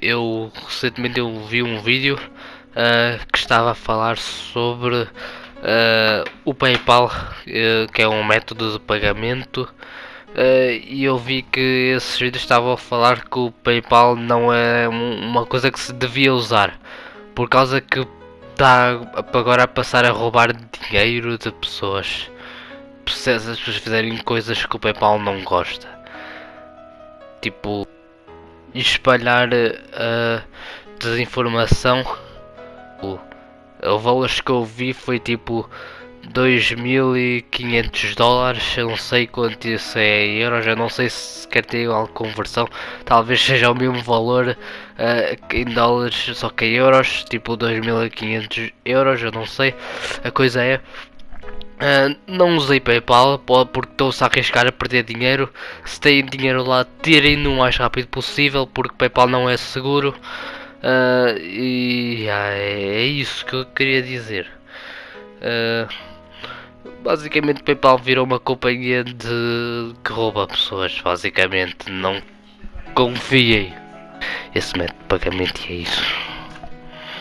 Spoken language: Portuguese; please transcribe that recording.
eu recentemente eu vi um vídeo uh, que estava a falar sobre uh, o PayPal, uh, que é um método de pagamento, e eu vi que esses vídeos estavam a falar que o PayPal não é uma coisa que se devia usar, por causa que está agora a passar a roubar dinheiro de pessoas. Se as pessoas fizerem coisas que o PayPal não gosta. Tipo, espalhar a desinformação. O, o valor que eu vi foi tipo 2.500 dólares, eu não sei quanto isso é em euros, eu não sei se quer ter alguma conversão, talvez seja o mesmo valor uh, em dólares, só que em euros, tipo 2.500 euros, eu não sei. A coisa é, Uh, não usei PayPal porque estou-se a arriscar a perder dinheiro. Se têm dinheiro lá, tirem-no o mais rápido possível porque PayPal não é seguro. Uh, e ah, é, é, isso que eu queria dizer. Uh, basicamente, PayPal virou uma companhia de que rouba pessoas. Basicamente, não confiem. Esse método de pagamento é isso.